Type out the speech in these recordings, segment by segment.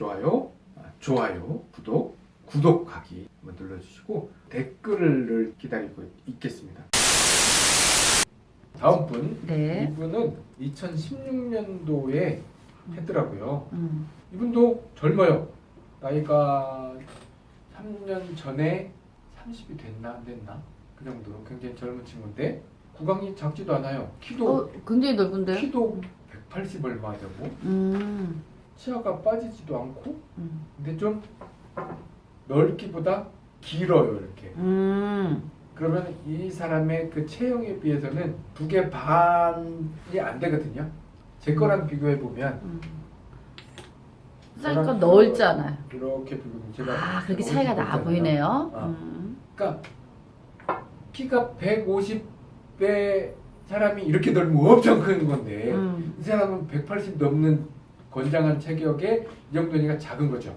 좋아요, 아, 좋아요, 구독, 구독하기 한번 눌러주시고 댓글을 기다리고 있겠습니다. 다음 분 네. 이분은 2016년도에 했더라고요. 음. 이분도 젊어요. 나이가 3년 전에 30이 됐나 안 됐나 그 정도로 굉장히 젊은 친구인데 구강이 작지도 않아요. 키도 어, 굉장히 넓은데요? 키도 180 얼마 되고 음. 치아가 빠지지도 않고 음. 근데 좀 넓기보다 길어요 이렇게. 음. 그러면 이 사람의 그 체형에 비해서는 두 개 반이 안 되거든요. 제 거랑 비교해 보면 음. 그러니까 넓잖아요. 이렇게 비교하면 제가 아, 그렇게 차이가 50 나. 보이네요. 어. 음. 그러니까 키가 150배 사람이 이렇게 넓으면 엄청 큰 건데 음. 이 사람은 180 넘는 건장한 체격에 이 정도니까 작은 거죠.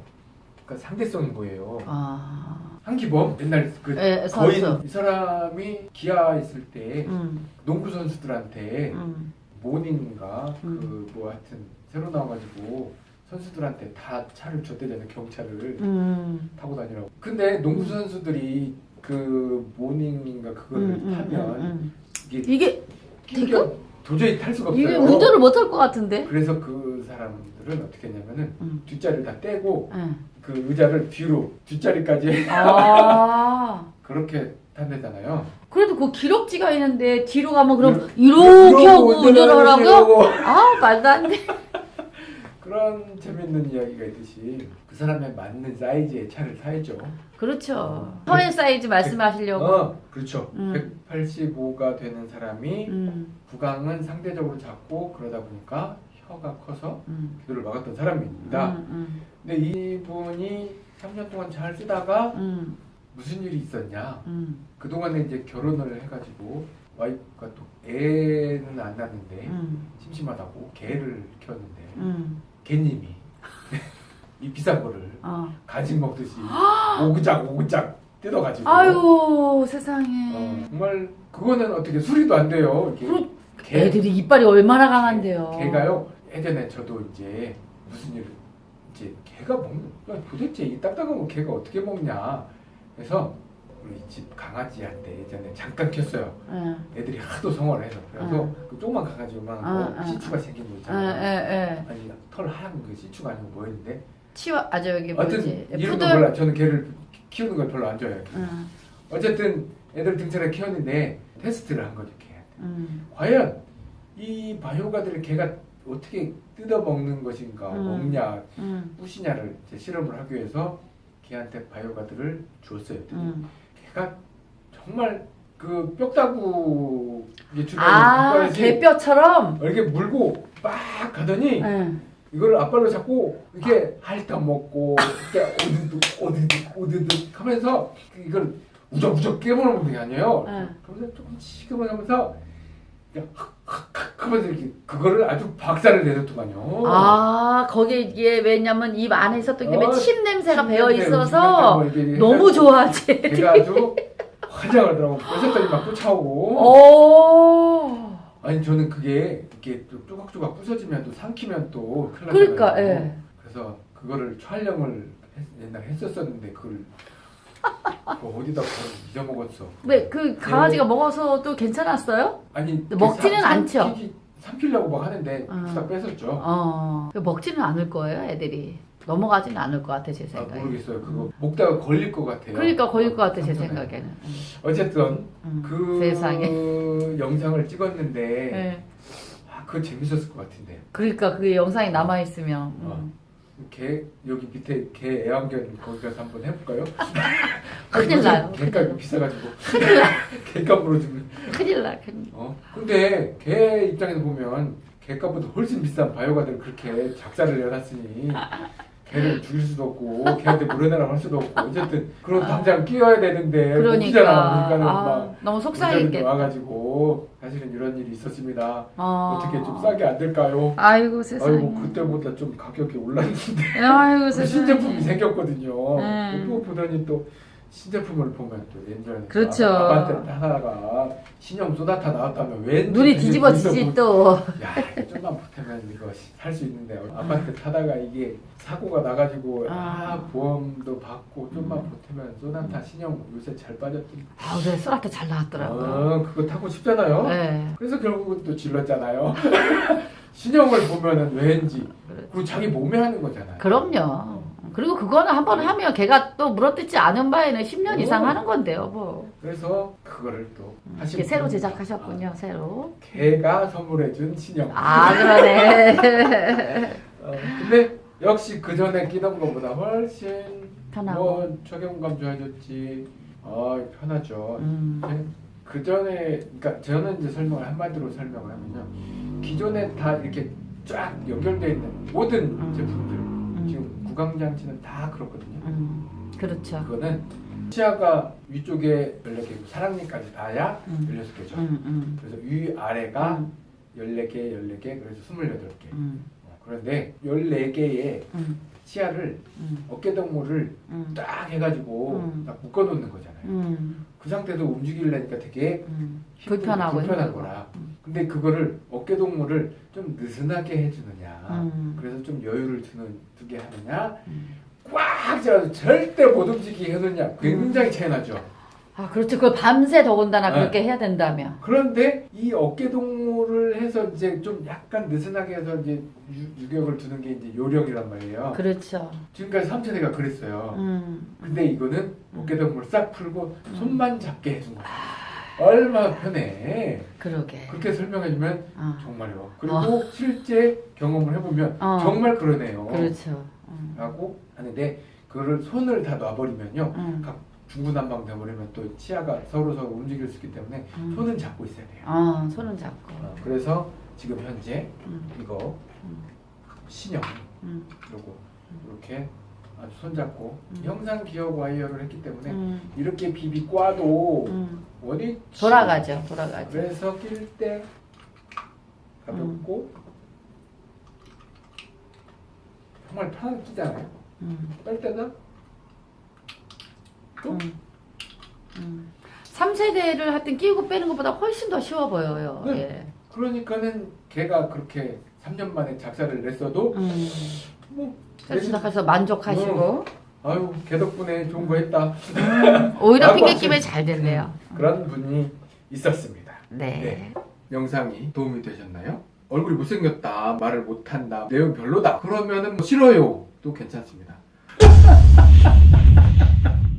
그러니까 상대성인 거예요. 아. 한기범 옛날 그 예, 거인 선수. 이 사람이 기아 있을 때 음. 농구 선수들한테 음. 모닝인가 음. 그뭐 하여튼 새로 나와가지고 선수들한테 다 차를 줬대잖아요 경차를 음. 타고 다니라고. 근데 농구 선수들이 그 모닝인가 그거를 음, 음, 타면 음, 음. 이게 이게 끼겨 도저히 탈 수가 없어요. 이게 운전을 못할 것 같은데? 그래서 그 사람들은 어떻게 했냐면은 음. 뒷자리를 다 떼고 예. 그 의자를 뒤로 뒷자리까지 아. 그렇게 탄대잖아요. 그래도 그 기럭지가 있는데 뒤로 가면 그럼 이러- 이렇게 하고 이러고 운전을 하라고요? 이러고 아 말도 안 돼. 그런 재밌는 이야기가 있듯이 그 사람에 맞는 사이즈의 차를 사야죠. 그렇죠. 허리 사이즈 말씀하시려고. 어, 그렇죠. 음. 185가 되는 사람이 음. 구강은 상대적으로 작고 그러다 보니까 혀가 커서 음. 기도를 막았던 사람입니다. 음. 근데 이분이 3년 동안 잘 쓰다가 음. 무슨 일이 있었냐? 음. 그동안에 이제 결혼을 해가지고 와이프가 또 애는 안 낳는데 음. 심심하다고 개를 키웠는데 음. 개님이 이 비싼 거를 어. 간식 먹듯이 오그작 오그작 뜯어가지고 아유 세상에. 어, 정말 그거는 어떻게 수리도 안 돼요. 이렇게 개- 애들이 이빨이 얼마나 강한데요. 개가요. 예전에 저도 이제 무슨 일 이제 개가 먹는 야, 도대체 이 딱딱한 거 개가 어떻게 먹냐. 그래서 우리 집 강아지한테 예전에 잠깐 켰어요. 예. 애들이 하도 성화를 해서 그래서 응. 그 조그만 강아지 요만한 거 응, 응, 시추가 생긴 거 예, 있잖아요. 예, 예. 아니 털 하얀 그 시추가 아니고 뭐였는데 치와 아저 여기 하여튼 뭐지? 이름도 푸들. 몰라. 저는 개를 키우는 걸 별로 안 좋아해요. 음. 어쨌든 애들 등처럼 키웠는데 테스트를 한 거죠 개한테. 음. 과연 이 바이오가들을 개가 어떻게 뜯어 먹는 것인가 음. 먹냐 음. 뿌시냐를 이제 실험을 하기 위해서 개한테 바이오가들을 주었어요. 음. 개가 정말 그 뼈다구 주변에 아 개뼈처럼. 이렇게 물고 막 가더니 예. 이걸 앞발로 잡고 이렇게 핥아 먹고 이렇게 오드득 오드득 오드득 하면서 이걸 우적우적 깨물는 게 아니에요. 예. 그러면서 조금 지금은 하면서 하면서 이렇게 그거를 아주 박살을 내줬더만요. 아 거기에 이게 왜냐면 입 안에 있었던 게 어, 침 냄새가 침 배어 있어서 뭐 이렇게 너무 좋아하지. 걔가 아주 환장하더라고. 뺏었더니 막 쫓아오고. 오. 아니 저는 그게 이렇게 또 조각조각 부서지면 또 삼키면 또 큰일 그러니까 나잖아요. 예. 그래서 그거를 촬영을 했- 옛날에 했었었는데 그걸 어디다 그걸 잊어먹었어. 왜 그 강아지가 먹어서도 괜찮았어요? 아니 먹지는 삼- 않죠? 삼키려고 막 하는데 음. 후딱 뺏었죠. 어. 먹지는 않을 거예요, 애들이. 넘어가지는 않을 것 같아 제 아, 생각에. 모르겠어요. 그거 먹다가 걸릴 것 같아요. 그러니까 걸릴 것 같아 제. 생각에는. 음. 어쨌든 음. 그 세상에. 영상을 찍었는데 네. 아, 그거 재밌었을 것 같은데. 그러니까 그게 영상이 남아 있으면. 음. 어. 개 여기 밑에 개 애완견 거기 가서 한번 해볼까요? 큰일 나요. 개값이 비싸가지고 개값으로 주면 큰일 나. 큰일. 어 근데 개 입장에서 보면 개값보다 훨씬 비싼 바이오가들을 그렇게 작사를 내놨으니 개를 죽일 수도 없고 개한테 물어내라고 할 수도 없고 어쨌든 그럼 당장 끼워야 되는데 못 그러니까. 끼잖아. 그러니까는 아, 막 너무 속상했겠다. 와가지고 사실은 이런 일이 있었습니다. 어. 어떻게 좀 싸게 안 될까요? 아이고 세상에. 아이고 그때보다 좀 가격이 올랐는데 아이고 그 세상에. 신제품이 생겼거든요. 네. 또 보더니 또 신제품을 보면 또 옛날에 그렇죠. 아파트 하다가 신형 쏘나타 나왔다면 왠지 눈이 뒤집어지지 또. 야 좀만 보태면 이거 살수 있는데 아파트 타다가 이게 사고가 나가지고 아, 아. 보험도 받고 좀만 보태면 쏘나타 신형 요새 잘 빠졌더니 아, 그래 소라타 잘 나왔더라고요. 아, 그거 타고 싶잖아요 네. 그래서 결국은 또 질렀잖아요 신형을 보면은 왠지 그리고 자기 몸에 하는 거잖아요 그럼요. 그리고 그거는 한 번 하면 걔가 또 물어뜯지 않은 바에는 10년 이상 오. 하는 건데요, 뭐. 그래서 그거를 또 하신 이게 새로 제작하셨군요, 새로. 아, 걔가 선물해준 신형 아, 그러네. 어, 근데 역시 그 전에 끼던 것보다 훨씬 편하고. 뭐 적용감 좋아졌지. 아 편하죠. 음. 그 전에 그러니까 저는 이제 설명을 한마디로 설명을 하면요. 기존에 다 이렇게 쫙 연결되어 있는 모든 음. 제품들 지금 구강장치는 다 그렇거든요. 음. 그렇죠. 그거는 치아가 위쪽에 14개고 사랑니까지 닿아야 음. 16개죠. 음, 음. 그래서 위 아래가 음, 14개, 14개, 그래서 28개. 음, 어, 그런데 14개의 음, 치아를 음, 어깨동무를 음, 딱 해가지고 음. 딱 묶어놓는 거잖아요. 음, 그 상태에서 움직이려니까 되게 불편하고 불편한. 거라. 음. 근데 그거를 어깨 동무를 좀 느슨하게 해주느냐, 음. 그래서 좀 여유를 두는 두게 하느냐, 음. 꽉 잡아서 절대 못 움직이게 해놓냐, 굉장히 차이 나죠. 아, 그렇죠. 그걸 밤새 더군다나 네. 그렇게 해야 된다며. 그런데 이 어깨 동무를 해서 이제 좀 약간 느슨하게 해서 이제 유, 유격을 두는 게 이제 요령이란 말이에요. 그렇죠. 지금까지 삼천이가 그랬어요. 음. 근데 이거는 어깨 동무를 싹 풀고 손만 잡게 해준 거야. 얼마나 편해. 그러게. 그렇게 설명해주면 어. 정말요. 그리고 실제 경험을 해보면 어. 정말 그러네요. 그렇죠. 음. 하고 하는데 그거를 손을 다 놔버리면요. 음. 각 중구난방 돼버리면 또 치아가 서로 서로 움직일 수 있기 때문에 음. 손은 잡고 있어야 돼요. 어, 손은 잡고. 어, 그래서 지금 현재 음. 이거 음. 신형 음. 그리고 이렇게 손잡고 음. 형상 기억 와이어를 했기 때문에 음. 이렇게 비비 꽈도 음. 원이 돌아가죠. 돌아가죠. 그래서 낄 때 가볍고 정말 편하게 끼잖아요. 음. 뺄 때는 또 음. 음. 3세대를 하여튼 끼우고 빼는 것보다 훨씬 더 쉬워 보여요. 네. 예. 그러니까는 걔가 그렇게 3년 만에 작사를 냈어도 음. 뭐 생각해서 만족하시고 아유 걔 덕분에 좋은 거 했다 오히려 라고 핑계 하시는- 끼면 잘 됐네요. 그런 분이 있었습니다. 네. 네. 영상이 도움이 되셨나요? 얼굴이 못생겼다, 말을 못한다, 내용 별로다. 그러면은 뭐 싫어요. 도 괜찮습니다.